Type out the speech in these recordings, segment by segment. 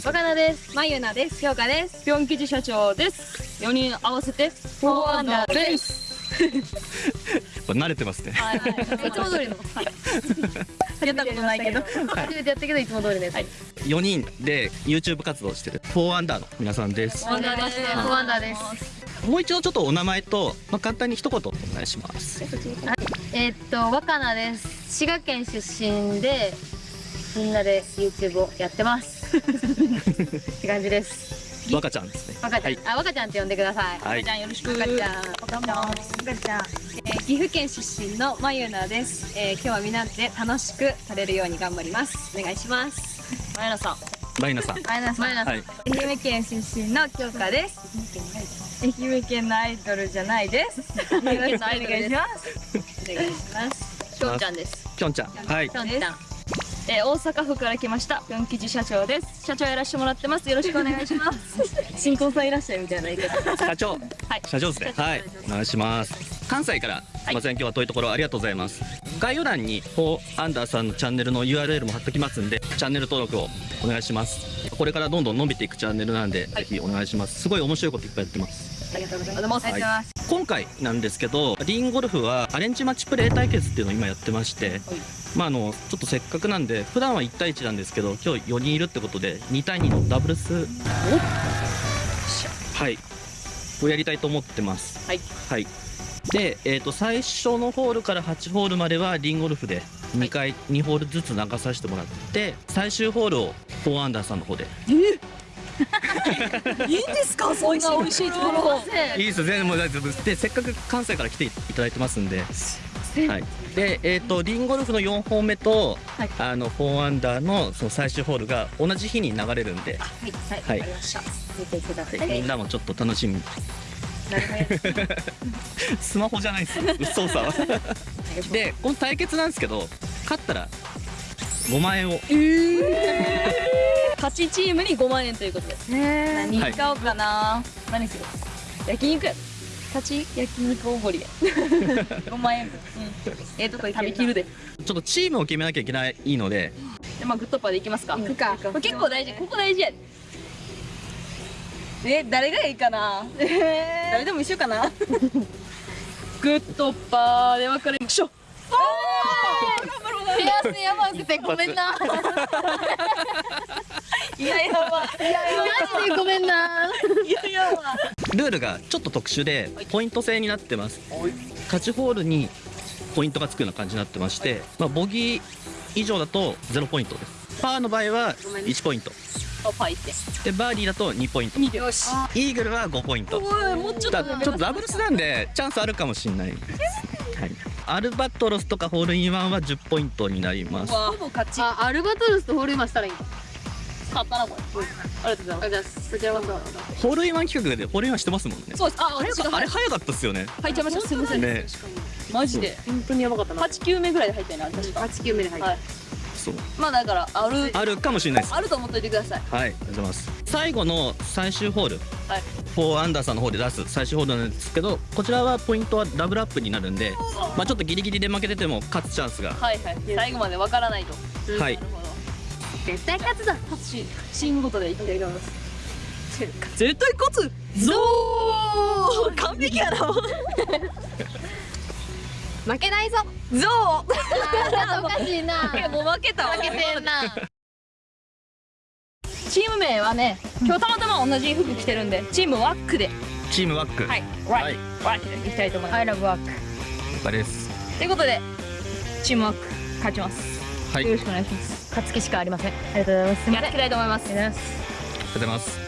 若菜です。まゆなです。京香です。ぴょん吉社長です。4人合わせてフォーアンダーです。これ慣れてますね。はいはい。いつも通りの。はい。やったことないけど。初めてやったけどいつも通りのやつはい。4人で YouTube 活動してる。4アンダーの皆さんです。フォーアンダーです。フォーアンダーです。もう一度ちょっとお名前と、まあ、簡単に一言お願いします。えーっと若菜です。滋賀県出身でみんなで YouTube をやってますって感じです。若ちゃんですね。若ちゃん、はい。あ若ちゃんって呼んでください。はい。若ちゃんよろしく。若ちゃん。若ちゃん。若ちゃんえー岐阜県出身のまゆなです、えー今日はみんなで楽しくされるように頑張ります。お願いします。まゆなさん。マイナさん。まゆなさん、はい。愛媛県出身の京香です。愛媛県のアイドルじゃないです。よろしくお願いします。お願いします。きょんちゃんです。きょんちゃん。はい。きょんちゃんえー大阪府から来ましたぴょん吉社長です。社長やらせてもらってます。よろしくお願いします。新婚さんいらっしゃいみたいな言い方。社長。はい。社長ですね。はい。お願いします。関西からすいません。今日は遠いところありがとうございます。概要欄に4アンダーさんのチャンネルの URL も貼っときますんでチャンネル登録をお願いします。これからどんどん伸びていくチャンネルなんで、ぜひお願いします。すごい面白いこといっぱいやってます。ありがとうございます。ありがとうございます。今回なんですけどリンゴルフはアレンジマッチプレー対決っていうのを今やってまして、まああのちょっとせっかくなんで普段は1対1なんですけど今日4人いるってことで2対2のダブルス。はい。をやりたいと思ってます。はい。はい。で、えー、と最初のホールから8ホールまではリンゴルフで2回、2ホールずつ流させてもらって最終ホールを4アンダーさんの方で。いいんですか？そんな美味しいところいいですよ。全然もう大丈夫ですでせっかく関西から来ていただいてますんで、はい、でえっ、とリンゴルフの4本目と、はい。あの4アンダーのその最終ホールが同じ日に流れるんで、はいはい見てください、はい。みんなもちょっと楽しみ。スマホじゃないです。よ操作は。でこの対決なんですけど勝ったら5万円を。勝ちチームに5万円ということです何はい。買おうかな、何する？焼肉や勝ち焼肉おごりや。5万円分、うん、ええとこ行食べきるで。ちょっとチームを決めなきゃいけないので。でまあグッドパーでいきますか。行くか。これ結構大事。ここ大事や。でえ誰がいいかな？誰でも一緒かな？グッドパーで分かれましょう。手汗やばくてごめんな。いややばい。やマジでごめんな。いややばルールがちょっと特殊でポイント制になってます。勝ちホールにポイントがつくような感じになってまして、まあ、ボギー以上だと0ポイントです。パーの場合は1ポイント。でバーディーだと2ポイント。よし。イーグルは5ポイント。ちょっとだちょっとダブルスなんでチャンスあるかもしれない。です、はい、アルバトロスとかホールインワンは10ポイントになります。ほぼ勝ち。あアルバトロスとホールインワンしたらいい勝ったなこれ、ありがとうございます。あじゃあそちらこそホールインワン企画でホールインワンしてますもんねそうです。あ早私がかあれ早かったっすよね。入っちゃいました。すいません。ね。マジで。本当にやばかったな。8球目ぐらいで入ったよな確か。8球目で入っはい。そう。まあだからあるあるかもしれないです。あると思っといてください。はい、ありがとうございます。最後の最終ホール、はい。4アンダーさんの方で出す最終ホールなんですけど、こちらはポイントはダブルアップになるんで、まあちょっとギリギリで負けてても勝つチャンスが、はいはい。最後までわからないと。はい。なるほど絶対勝つだし新ごとでいきたいと思います絶対勝つゾー。完璧やな 負けないぞ。ゾー。おかしいな。もう負けたわ。負けてんな。チーム名はね今日たまたま同じ服着てるんでチームワックで。チームワック、はい。はい、ワックでいきたいと思います。I love あれです。ということでチームワック勝ちますはい、ありよろしくお願いします。勝つ気しかありません。ありがとうございます。やっていきたいと思います。ありがとうございます。がとうございます。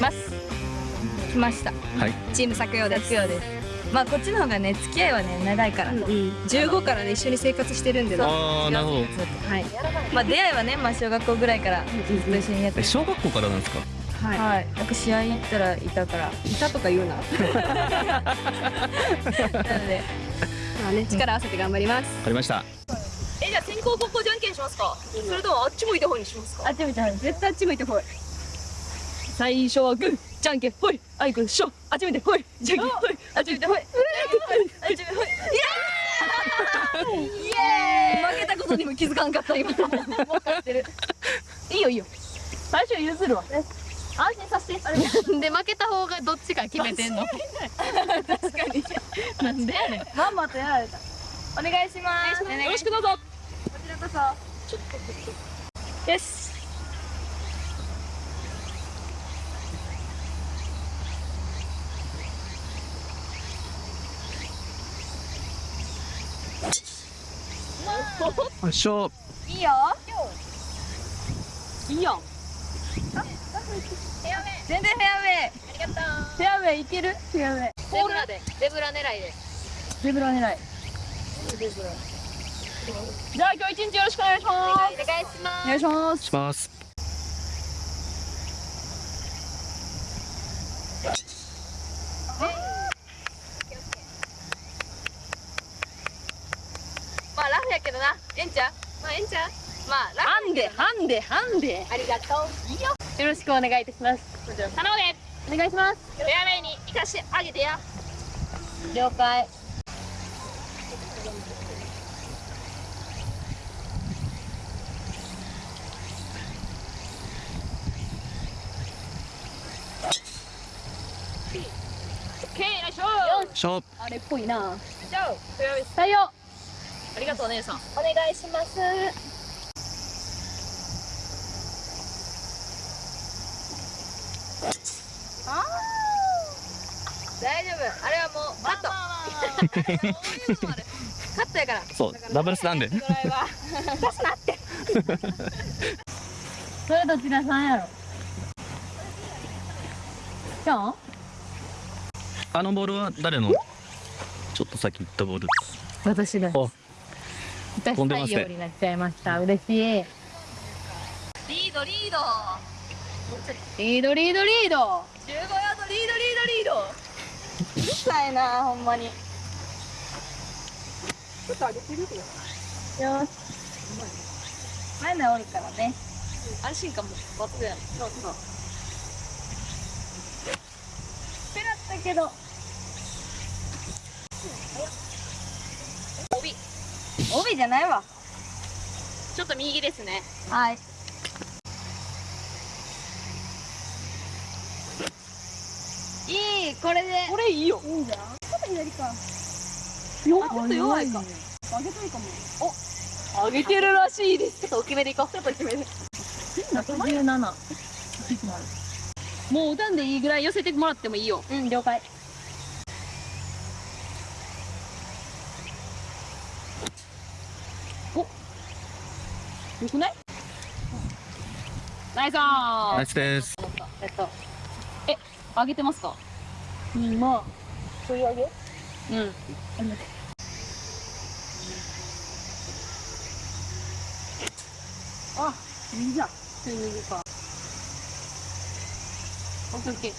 ます。来ました。はい、チーム作用です。作用です。まあこっちの方がね付き合いはね長いから、うん15からね一緒に生活してるんでね。ああ、なるほど。はい。まあ出会いはねまあ小学校ぐらいからずっと一緒にやって。え、小学校からなんですか？はい。はい、なんか試合行ったらいたから。いたとか言うな。なので。まあね力合わせて頑張ります。わかりました。えじゃあ先攻後攻じゃんけんしますか？それともあっち向いた方にしますか？あっち見た絶対あっち向いてほい最初はグーじゃんけんほい。あいくんしょあっち向いてほい。じゃんけんほい。あっち向いてほい。あっち向いてほい。イエーイイエーイ。負けたことにも気づかんかった今。もう勝ってる。いいよいいよ。最初譲るわ。安心させて。あれで負けた方がどっちか決めてんの？確かに。なんでやねん。まんまとやられたお願いします。よろしくどうぞ。こちらこそ。よし。よいしょ。いいよ。いいよ。全然フェアウェイ。ありがとう。フェアウェイいける？フェアウェイ。ゼブラで。ゼブラ狙いで。ゼブラ狙いじゃあ今日一日よろしくお願いします。お願いしまお願いします。しますまあラフやけどな。ええんちゃうまあええんちゃうまあラフハンデハンデハンデ。ありがとう。いいよよろしくお願いいたします。頼む。でお願いします。フェアウェイに行かしてあげてや了解オッケーよいしょよいしょあれっぽいな。じゃありがとうお姉さんお願いします。大丈夫。あれはもうカット。カットやから。そうダブルスなんで。それどちらさんやろ？じゃんあのボールは誰の？ちょっと先行ったボール私です。お私飛んでますね採用になっちゃいました。嬉しい。リードリード。リードリードリード。15ヤードリードリードリード。うるさいなほんまに。ちょっと上げてるよよし。前のおるからね。安心感も抜群やそうそう。ペラったけど帯。帯じゃないわ。ちょっと右ですね。はい。いいこれで。これいいよ。いいんじゃんちょっと左か。よちょっと弱いか。上げたいかも。お上げてるらしいです。ちょっと大きめでいこう。ちょっと大きめで。117もう歌んでいいぐらい寄せてもらってもいいよ。うん了解よくない？ナイスー！ナイスです。えっと上げてますか？うんまあそういうあげ？うん。あいいじゃん右か。オッケーオッケー。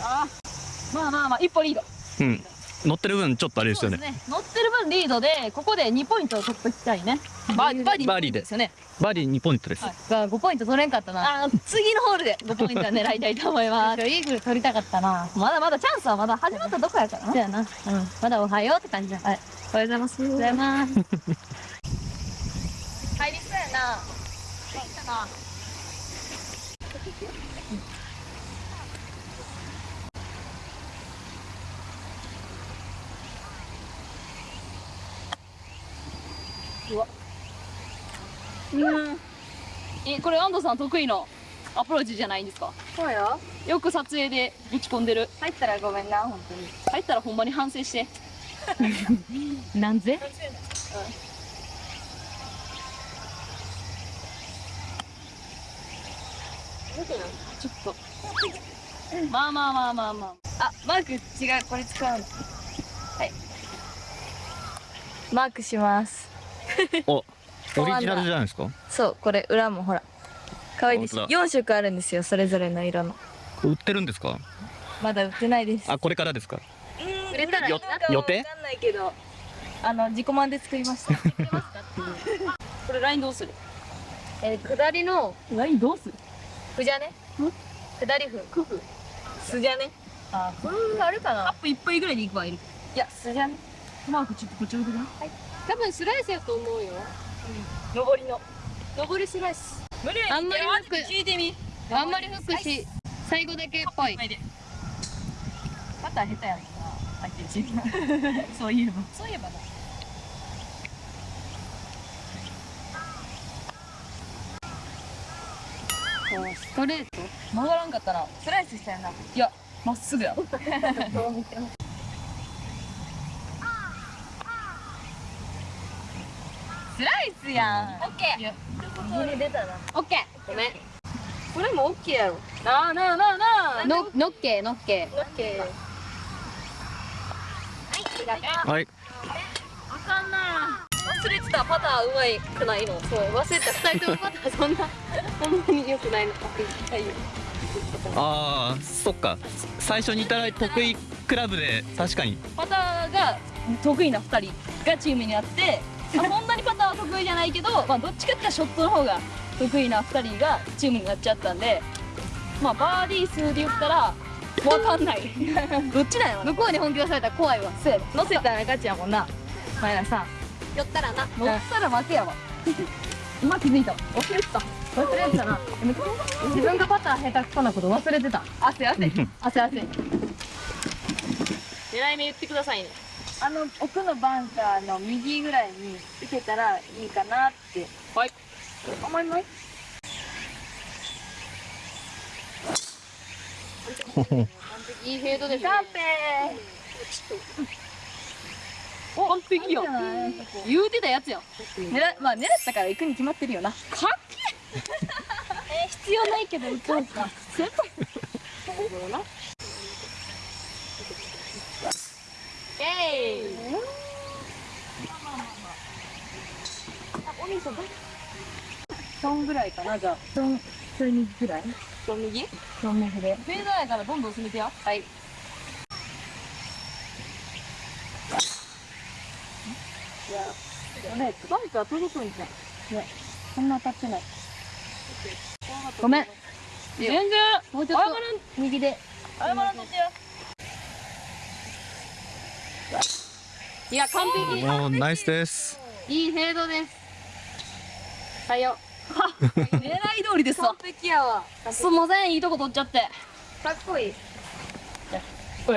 あー。まあまあまあ一歩リード。うん乗ってる分ちょっとあれですよね。ね。乗ってる分リードでここで2ポイントを取っときたいね。バーバーディーで。ですよね。バーディー2ポイントです、はい。が5ポイント取れんかったな。あー次のホールで5ポイントは狙いたいと思います。イーグル取りたかったな。まだまだチャンスはまだ始まったとこやからなそうやな。うん。まだおはようって感じだ。はい。おはようございます。おはようございます。入りそうやな。入ったなうん。えこれ安藤さん得意のアプローチじゃないんですか？そうよ。よく撮影で打ち込んでる。入ったらごめんな本当に。入ったらほんまに反省して。なんぜ？ちょっと。まあまあまあまあまあ。あマーク。違う。これ使うの。はい。マークします おオリジナルじゃないですか？そうこれ裏もほら可愛いでしょ本当だ4色あるんですよそれぞれの色の。売ってるんですか？まだ売ってないです。あこれからですか？売れたら予定わかんないけどあの自己満で作りました。これラインどうする？えー下りのラインどうする？ふじゃね？下りふクフすじゃね？あふあるかアなップいっぱいぐらいでいくわいる。いやすじゃね？マークちょっとこっち置いてくな多分スライスやと思うよ。上りの。上りスライス。無理。あんまりマーク聞いてみ。あんまり吹くし最後だけっぽい。パター下手やんな。相手チームそういえば。そういえばなストレート？曲がらんかったなスライスしたよな。いやまっすぐや やん。オッケー。右に出たな。オッケー。ごめん。これもオッケーやろ。なあなあなあなあ。ののっけのっけ。オッケーはい。あかんな。忘れてたパターうまいくないの。そう忘れてた。二人ともパターそんなほんまに良くないの。はいよ。ああそっか。最初にいただいた得意クラブで確かに。パターが得意な2人がチームになって、まあ、そんなにパターは得意じゃないけど、まあ、どっちかっていうとショットの方が得意な2人がチームになっちゃったんでまあバーディー数で言ったら分かんない。どっちなんやろ向こうに本気出されたら怖いわ。そうやで。乗せたら勝ちやもんな。前田さん。寄ったらな。乗ったら負けやわ。今気づいた。忘れてた。忘れてたな。自分がパター下手くそなこと忘れてた。汗汗。汗汗。狙い目言ってくださいねあの奥のバンカーの右ぐらいに行けたらいいかなってはい。思います。いいフェードですね。カンペお完璧よ。言うてたやつやん。狙まあ狙ったから行くに決まってるよな。かっえ。必要ないけど行こうか。け えいトンぐらいかなじゃあ。トントンぐらい？と右トン右で。フェードやからどんどん進めてやはいあれバンカー届くんじゃん。いやそんな当たってない。ごめん全然もうちょっと右で謝らんとってやいや完璧。おーナイスです。いいフェードです。採用 狙い通りですわ。完璧やわ。すんませんいいとこ取っちゃって。かっこいい。こ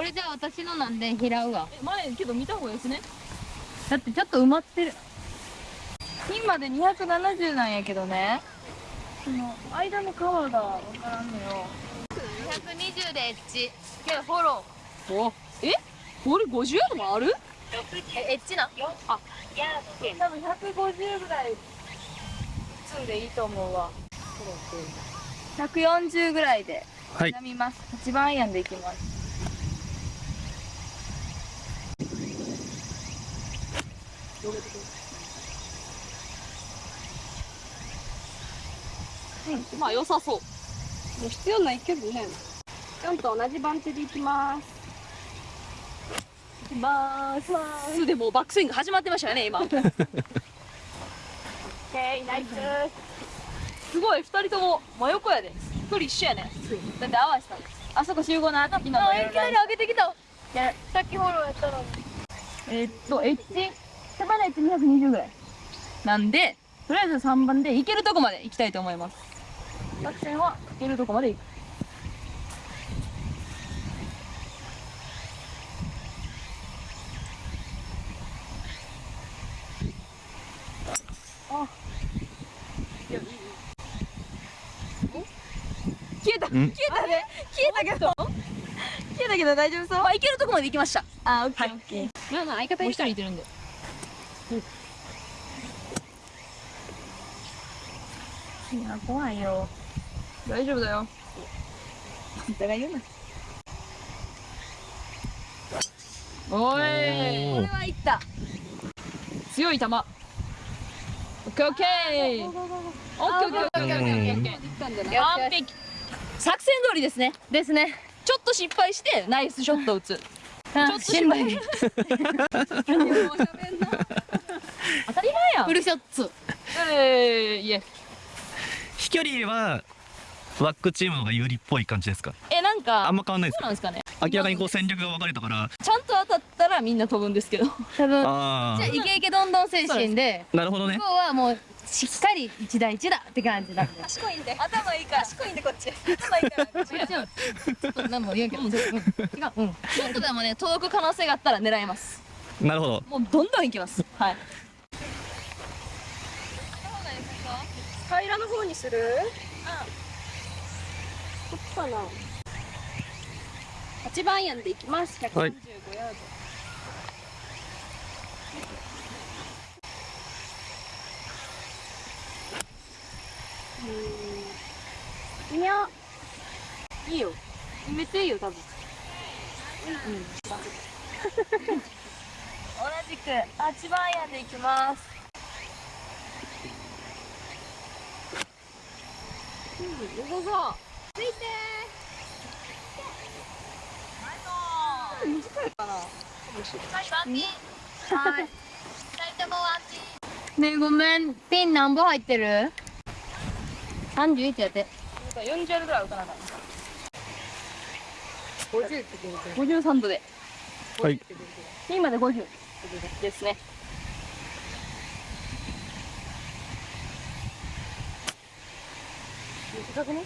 れじゃあ私のなんで拾うわ。前けど見た方がいいですね。だってちょっと埋まってる。ピンまで270なんやけどね。その間の川がわからんのよ。120でエッジ。けどフォロおえ？これ50ヤードもある？ーえエッジな？多分150ぐらい積んでいいと思うわ。140ぐらいではい刻みます。8番アイアンでいきます。まあ良さそう必要ないけどね。ちゃんと同じ番手でいきます。いきまーす。でもうバックスイング始まってましたよね今。オッケー、ナイス。すごい二人とも真横やで。距離一緒やね。だって合わせた。あそこ集合の後昨日の夜いきなり上げてきた。さっきフォローやったのに。えーっとエッジ手放エッジ220ぐらい。なんでとりあえず3番で行けるとこまで行きたいと思います。作戦は？行けるとこまで行く消えた消んえたね消えたけど。消えたけど大丈夫そうまあ行けるとこまで行きました。あ、オッケー、オッケー。相方もう一人いてるんで。いや、怖いよ。大丈夫だよ。お互い。言うな。おいこれはいった。強い球。オッケーオッケー。オッケーオッケーオッケーオッケーオッケーオッケー。完璧作戦通りですね。ですね。ちょっと失敗してナイスショット打つ。ちょっと心配 当たり前やん。フルショッツえー、いえ。飛距離はワックチームの方が有利っぽい感じですか？えなんかあんま変わんないですか？そうなんですかね。明らかにこう戦略が分かれたからちゃんと当たったらみんな飛ぶんですけど。多分。あじゃあイケイケどんどん精神で。あなるほどね。今日はもうしっかり一対一だって感じなんで。賢いんで。頭いいから。賢いんでこっち。頭いいから。こっち違うちょっと何も言うけど、うん、違う。うん。ちょっとでもね届く可能性があったら狙います。なるほど。もうどんどんいきます。はい。平らの方にする？こっちかな。8番アイアンでいきます。135はい。ヤード、うーんいや。いいよ。めっちゃいいよ多分。同じく8番アイアンでいきます。うん、よさそう。ついてー。短いかなねえごめん。ピン何本入ってる？?31 やって。40ヤードぐらい打たなかっ50って言ってた53度で。はい。ピンまで50ですね。短くね？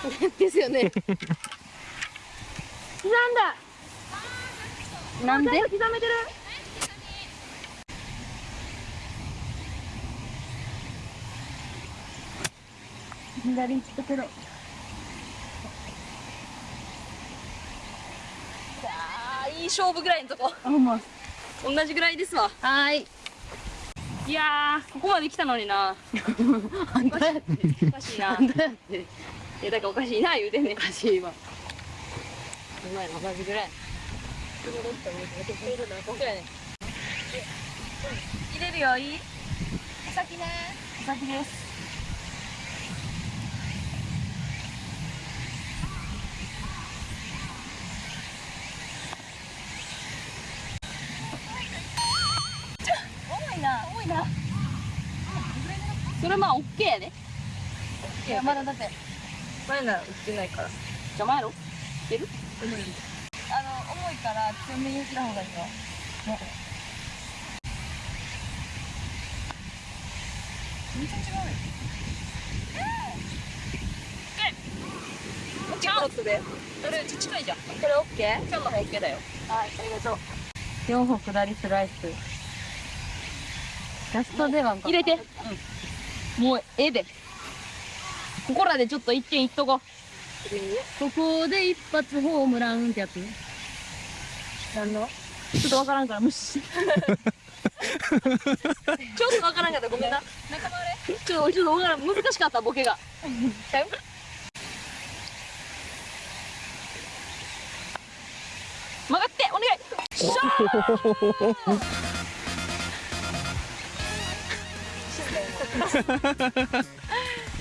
ですよね。刻んだ。なんで？刻めてる？左行ったけど。あーいい勝負ぐらいのとこ。あま。同じぐらいですわ。はーい。いやーここまで来たのにな。あんたやって。おかしいな。あんたやって。いやだからおかしいな言うてんねん。おかしいわ。お前の同じぐらい。入れるよいい？お先ね。お先です重いな重いなそれまあオッケーやで。いやまだだって。前なら売ってないから。邪魔やろいける？あの重いから強めにした方がいいよ。こっちコースでそれ近いじゃん。これオッケー今日の方オッケーだよ。はいありがとう。4歩下りスライス。ラスト出番か入れて、もうええで。ここらでちょっと一軒行っとこ。うここで一発ホームランってやつ？なんの？ちょっとわからんから無視。ちょっとわからんかった。らごめんな。仲間れ。ちょっとちょっとわからん。難しかったボケが。曲がってお願い。しゃー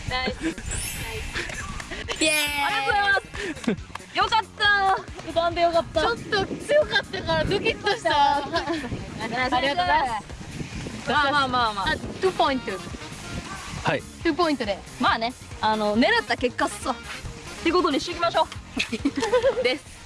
ナイスイエーイ。ありがとうございます。よかった。浮かんでよかった。ちょっと強かったからドキッとした。ありがとうございます。まあまあまあまあ。あ2ポイントはい。2ポイントで。まあね。あの狙った結果っすわ。ってことにしときましょう。です